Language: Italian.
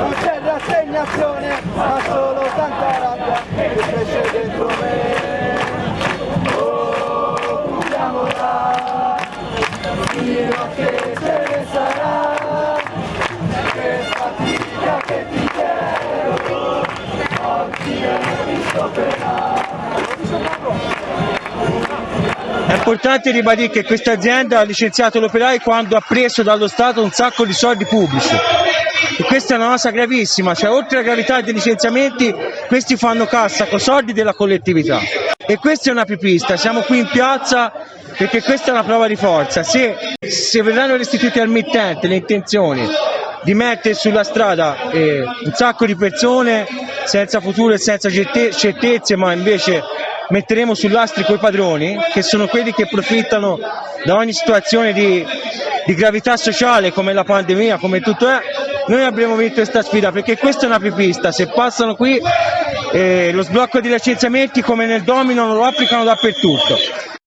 Non c'è rassegnazione, ma solo tanta rabbia che cresce dentro me. Oh, chiudiamola, fino a che se ne sarà. Che fatica che ti chiedo, oggi mi stopperà. È importante ribadire che questa azienda ha licenziato l'operaio quando ha preso dallo Stato un sacco di soldi pubblici. E questa è una cosa gravissima, cioè oltre alla gravità dei licenziamenti, questi fanno cassa con soldi della collettività. E questa è una pipista, siamo qui in piazza perché questa è una prova di forza. Se, se verranno restituite al mittente le intenzioni di mettere sulla strada eh, un sacco di persone senza futuro e senza certe- certezze, ma invece metteremo sull'astrico i padroni, che sono quelli che approfittano da ogni situazione di, di gravità sociale come la pandemia, come tutto è, noi avremo vinto questa sfida perché questa è una pipista, se passano qui eh, lo sblocco dei licenziamenti come nel domino lo applicano dappertutto.